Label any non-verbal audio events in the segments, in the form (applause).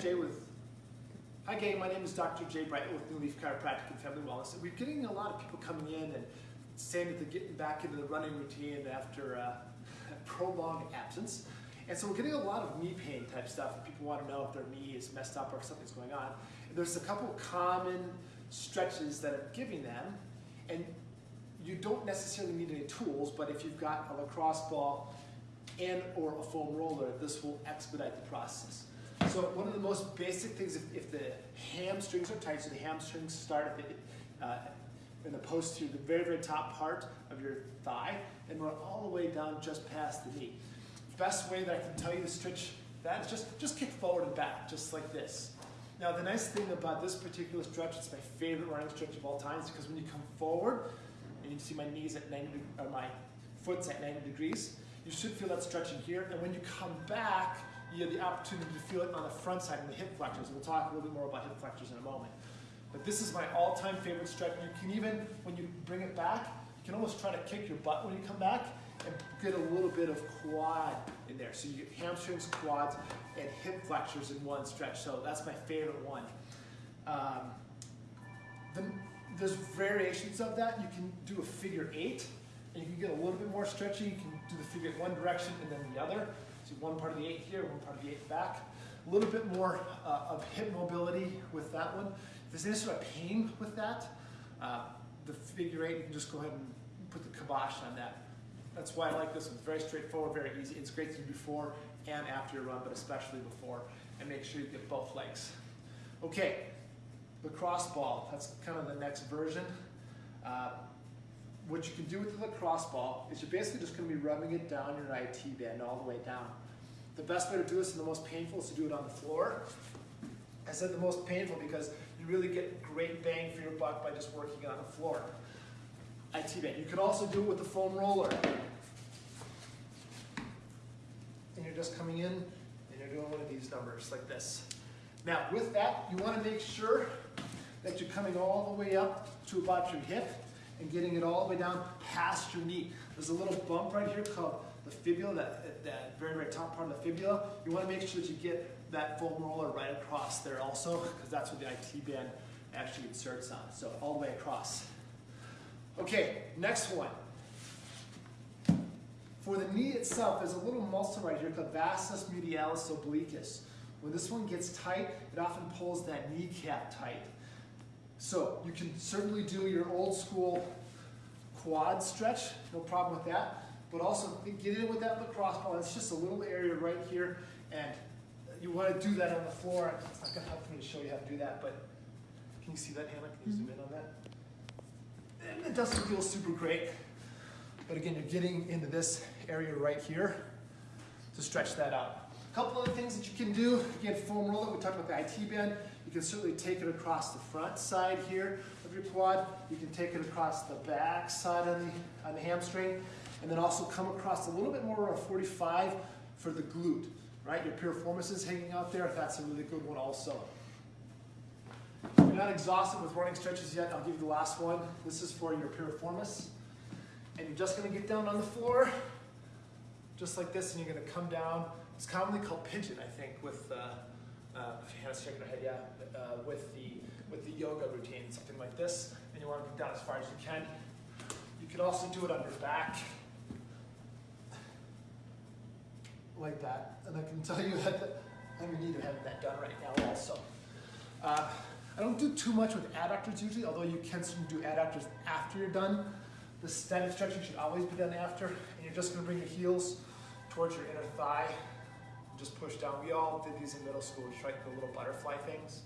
Jay hi gang, my name is Dr. Jay Bright with New Leaf Chiropractic and Family Wellness. We're getting a lot of people coming in and saying that they're getting back into the running routine after a prolonged absence. And so we're getting a lot of knee pain type stuff. People want to know if their knee is messed up or if something's going on. And there's a couple common stretches that I'm giving them. And you don't necessarily need any tools, but if you've got a lacrosse ball and or a foam roller, this will expedite the process. So one of the most basic things, if, if the hamstrings are tight, so the hamstrings start at the, uh, in the posterior, the very, very top part of your thigh, and run all the way down just past the knee. Best way that I can tell you to stretch that is just, just kick forward and back, just like this. Now the nice thing about this particular stretch, it's my favorite running stretch of all times, because when you come forward, and you see my knees at 90, or my foot's at 90 degrees, you should feel that stretching here, and when you come back, you have the opportunity to feel it on the front side in the hip flexors. We'll talk a little bit more about hip flexors in a moment. But this is my all-time favorite stretch. You can even, when you bring it back, you can almost try to kick your butt when you come back and get a little bit of quad in there. So you get hamstrings, quads, and hip flexors in one stretch. So that's my favorite one. Um, the, there's variations of that. You can do a figure eight, and you can get a little bit more stretchy. You can do the figure one direction and then the other. So one part of the eight here, one part of the eight back. A little bit more uh, of hip mobility with that one. If there's any sort of pain with that, uh, the figure eight, you can just go ahead and put the kibosh on that. That's why I like this one. It's very straightforward, very easy. It's great to do before and after your run, but especially before. And make sure you get both legs. Okay, lacrosse ball. That's kind of the next version. Uh, what you can do with the lacrosse ball is you're basically just going to be rubbing it down your IT band all the way down. The best way to do this and the most painful is to do it on the floor. I said the most painful because you really get great bang for your buck by just working on the floor. IT band. You can also do it with the foam roller. And you're just coming in and you're doing one of these numbers like this. Now with that, you want to make sure that you're coming all the way up to about your hip and getting it all the way down past your knee. There's a little bump right here called the fibula, that, that very, very top part of the fibula. You want to make sure that you get that foam roller right across there also, because that's where the IT band actually inserts on. So all the way across. Okay, next one. For the knee itself, there's a little muscle right here called vastus medialis obliquus. When this one gets tight, it often pulls that kneecap tight. So you can certainly do your old school quad stretch, no problem with that. But also get in with that lacrosse ball. It's just a little area right here, and you want to do that on the floor. It's not going to help me to show you how to do that, but can you see that, Hannah? Can you zoom in on that? And it doesn't feel super great, but again, you're getting into this area right here to stretch that out. A couple other things that you can do, again, foam roller, we talked about the IT band. You can certainly take it across the front side here of your quad. You can take it across the back side on the, on the hamstring. And then also come across a little bit more of 45 for the glute, right? Your piriformis is hanging out there. That's a really good one also. You're not exhausted with running stretches yet. I'll give you the last one. This is for your piriformis. And you're just gonna get down on the floor, just like this, and you're gonna come down. It's commonly called pigeon, I think, with, uh, uh, Hannah's shaking her head, yeah, uh, with the with the yoga routine, something like this, and you want to get down as far as you can. You could also do it on your back, like that, and I can tell you (laughs) that I'm in need of having that done right now also. Uh, I don't do too much with adductors usually, although you can do adductors after you're done. The standing stretching should always be done after, and you're just going to bring your heels towards your inner thigh, just push down. We all did these in middle school, just right, the little butterfly things.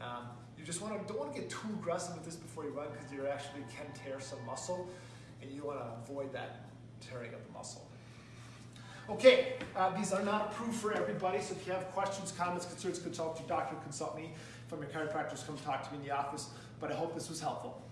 Um, you just want to don't want to get too aggressive with this before you run because you actually can tear some muscle, and you want to avoid that tearing of the muscle. Okay, uh, these are not approved for everybody, so if you have questions, comments, concerns, consult your doctor, consult me. If I'm your chiropractors, come talk to me in the office. But I hope this was helpful.